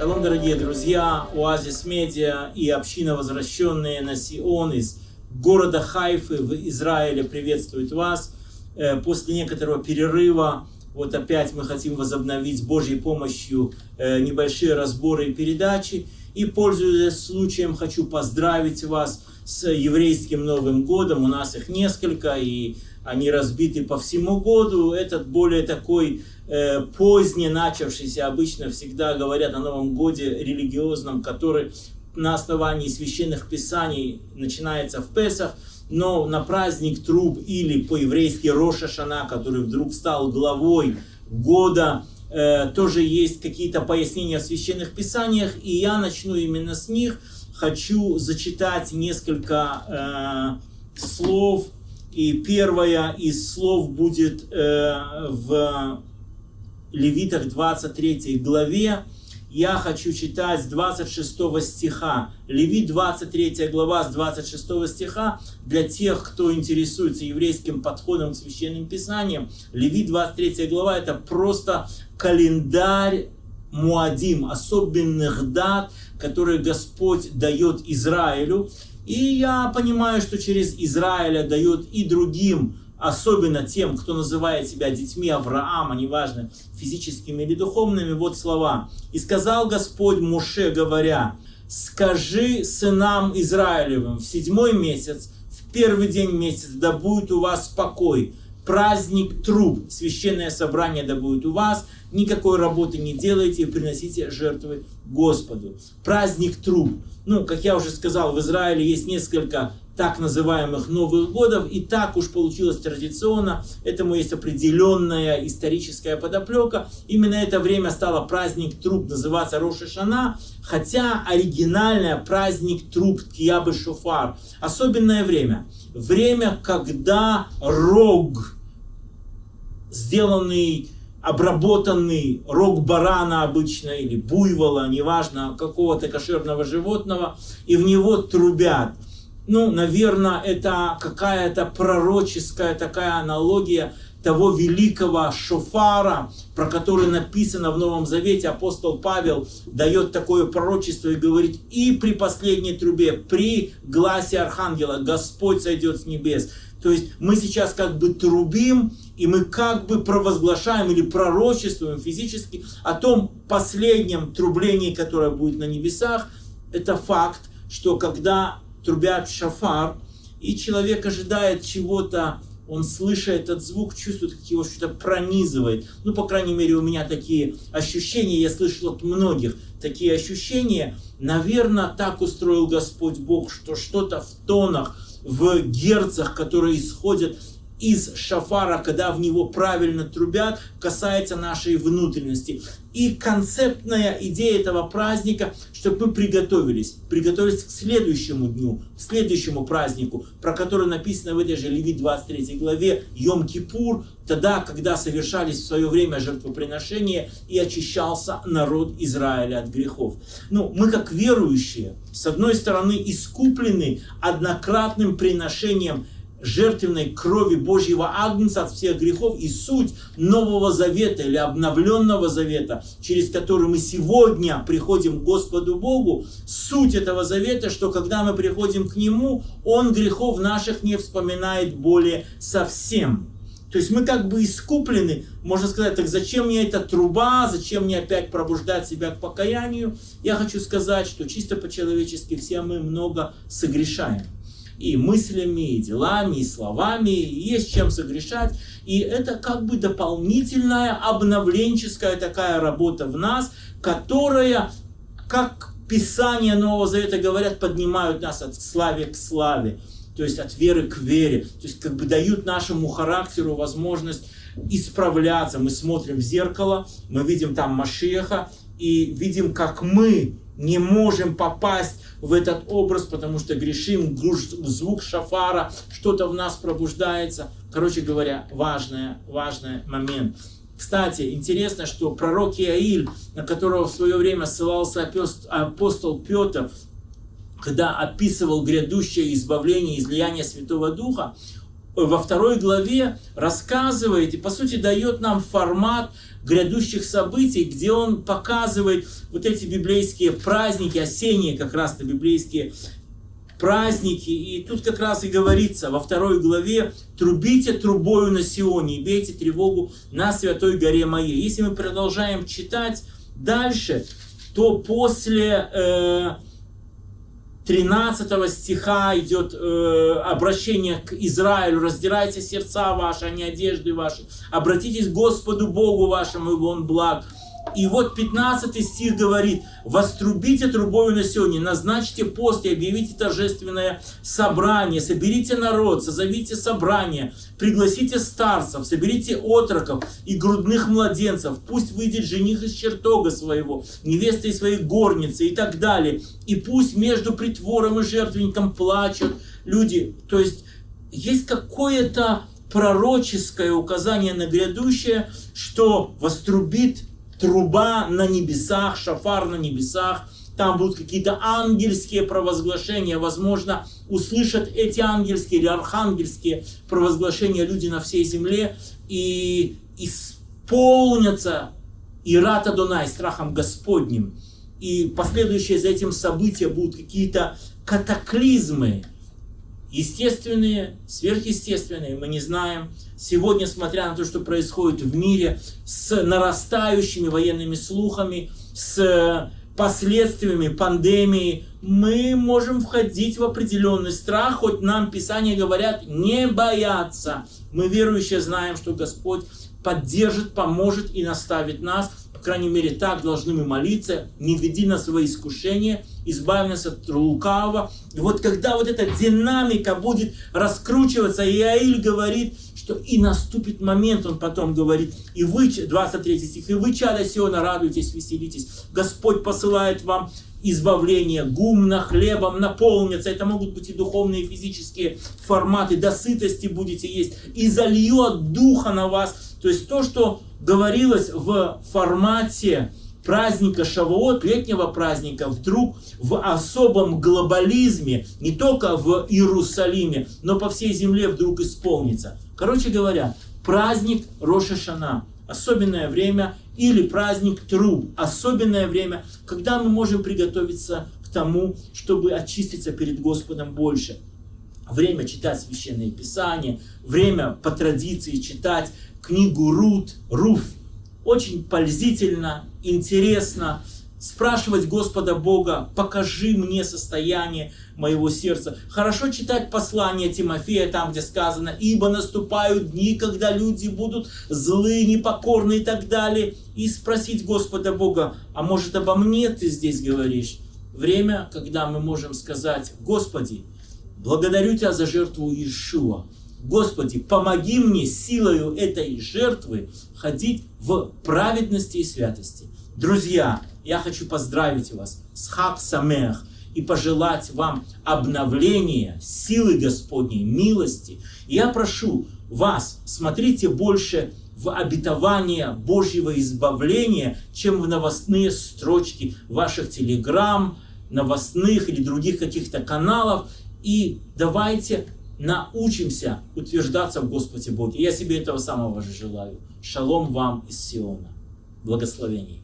Шалом, дорогие друзья, Оазис Медиа и община, возвращенные на Сион из города Хайфы в Израиле, приветствует вас. Э, после некоторого перерыва, вот опять мы хотим возобновить с Божьей помощью э, небольшие разборы и передачи. И, пользуясь случаем, хочу поздравить вас с еврейским Новым годом. У нас их несколько, и они разбиты по всему году. Этот более такой э, поздне начавшийся, обычно всегда говорят о Новом годе религиозном, который на основании священных писаний начинается в Песах, но на праздник Труб или по-еврейски Роша Шана, который вдруг стал главой года, э, тоже есть какие-то пояснения в священных писаниях, и я начну именно с них. Хочу зачитать несколько э, слов, и первое из слов будет э, в Левитах 23 главе. Я хочу читать с 26 стиха. Левит 23 глава с 26 стиха. Для тех, кто интересуется еврейским подходом к священным писаниям, Левит 23 глава это просто календарь Муадим, особенных дат, которые Господь дает Израилю. И я понимаю, что через Израиля дает и другим, особенно тем, кто называет себя детьми Авраама, неважно, физическими или духовными, вот слова. «И сказал Господь Муше, говоря, скажи сынам Израилевым в седьмой месяц, в первый день месяца, да будет у вас покой, праздник труб, священное собрание да будет у вас, никакой работы не делайте и приносите жертвы Господу. Праздник труб. Ну, как я уже сказал, в Израиле есть несколько так называемых Новых Годов, и так уж получилось традиционно, этому есть определенная историческая подоплека. Именно это время стало праздник труб называться Роша Шана, хотя оригинальное праздник труб Киябы Шофар. Особенное время. Время, когда рог, сделанный обработанный рог барана обычно или буйвола, неважно, какого-то кошерного животного, и в него трубят. Ну, наверное, это какая-то пророческая такая аналогия того великого шофара, про который написано в Новом Завете, апостол Павел дает такое пророчество и говорит, и при последней трубе, при гласе архангела Господь сойдет с небес. То есть мы сейчас как бы трубим, и мы как бы провозглашаем или пророчествуем физически о том последнем трублении, которое будет на небесах. Это факт, что когда трубят шафар, и человек ожидает чего-то, он слышит этот звук, чувствует, как его что-то пронизывает. Ну, по крайней мере, у меня такие ощущения, я слышал от многих такие ощущения. Наверное, так устроил Господь Бог, что что-то в тонах, в герцах, которые исходят из шафара, когда в него правильно трубят, касается нашей внутренности. И концептная идея этого праздника, чтобы мы приготовились, приготовились к следующему дню, к следующему празднику, про который написано в этой же Левит 23 главе, Йом-Кипур, тогда, когда совершались в свое время жертвоприношения и очищался народ Израиля от грехов. Ну, мы как верующие, с одной стороны, искуплены однократным приношением жертвенной крови Божьего Агнца от всех грехов и суть Нового Завета или обновленного Завета, через который мы сегодня приходим к Господу Богу, суть этого Завета, что когда мы приходим к Нему, Он грехов наших не вспоминает более совсем. То есть мы как бы искуплены, можно сказать, так зачем мне эта труба, зачем мне опять пробуждать себя к покаянию? Я хочу сказать, что чисто по-человечески все мы много согрешаем и мыслями, и делами, и словами, и есть чем согрешать. И это как бы дополнительная обновленческая такая работа в нас, которая, как Писание Нового Завета говорят, поднимают нас от славы к славе, то есть от веры к вере, то есть как бы дают нашему характеру возможность исправляться. Мы смотрим в зеркало, мы видим там Машеха, и видим, как мы не можем попасть в этот образ, потому что грешим, звук шафара, что-то в нас пробуждается. Короче говоря, важный, важный момент. Кстати, интересно, что пророк Иаиль, на которого в свое время ссылался апостол Петр, когда описывал грядущее избавление, излияние Святого Духа, во второй главе рассказывает и, по сути, дает нам формат грядущих событий, где он показывает вот эти библейские праздники, осенние как раз-то библейские праздники. И тут как раз и говорится во второй главе, трубите трубою на Сионе и бейте тревогу на святой горе моей. Если мы продолжаем читать дальше, то после э, 13 стиха идет э, обращение к Израилю. «Раздирайте сердца ваши, а не одежды ваши. Обратитесь к Господу Богу вашему, ибо Он благ». И вот 15 стих говорит, «Вострубите трубою на сегодня, назначьте пост и объявите торжественное собрание, соберите народ, созовите собрание, пригласите старцев, соберите отроков и грудных младенцев, пусть выйдет жених из чертога своего, невеста из своей горницы и так далее. И пусть между притвором и жертвенником плачут люди». То есть есть какое-то пророческое указание на грядущее, что вострубит труба на небесах, шафар на небесах, там будут какие-то ангельские провозглашения, возможно, услышат эти ангельские или архангельские провозглашения люди на всей земле и исполнятся Ирата Дунай, страхом Господним. И последующие за этим события будут какие-то катаклизмы, естественные, сверхъестественные, мы не знаем. Сегодня, смотря на то, что происходит в мире, с нарастающими военными слухами, с последствиями пандемии, мы можем входить в определенный страх, хоть нам Писания говорят не бояться. Мы верующие знаем, что Господь поддержит, поможет и наставит нас. По крайней мере, так должны мы молиться. Не веди нас в свои искушения, избави нас от лукавого. И вот когда вот эта динамика будет раскручиваться, и Аиль говорит, что и наступит момент, он потом говорит, и вы, 23 стих, и вы, чада Сиона, радуйтесь, веселитесь. Господь посылает вам избавление, гумно, хлебом наполнится. Это могут быть и духовные, и физические форматы. До сытости будете есть. И зальет духа на вас. То есть то, что говорилось в формате праздника Шавуот, летнего праздника, вдруг в особом глобализме, не только в Иерусалиме, но по всей земле вдруг исполнится. Короче говоря, праздник Роша Шана, особенное время, или праздник Труб, особенное время, когда мы можем приготовиться к тому, чтобы очиститься перед Господом больше. Время читать Священное Писание, время по традиции читать книгу Рут, Руф, очень пользительно, интересно спрашивать Господа Бога, покажи мне состояние моего сердца. Хорошо читать послание Тимофея, там где сказано, ибо наступают дни, когда люди будут злые, непокорны и так далее. И спросить Господа Бога, а может обо мне ты здесь говоришь? Время, когда мы можем сказать, Господи, благодарю Тебя за жертву Иешуа. Господи, помоги мне силою этой жертвы ходить в праведности и святости. Друзья, я хочу поздравить вас с Хак Самех и пожелать вам обновления, силы Господней, милости. Я прошу вас, смотрите больше в обетование Божьего избавления, чем в новостные строчки ваших телеграмм, новостных или других каких-то каналов. И давайте научимся утверждаться в Господе Боге. Я себе этого самого же желаю. Шалом вам из Сиона. Благословений.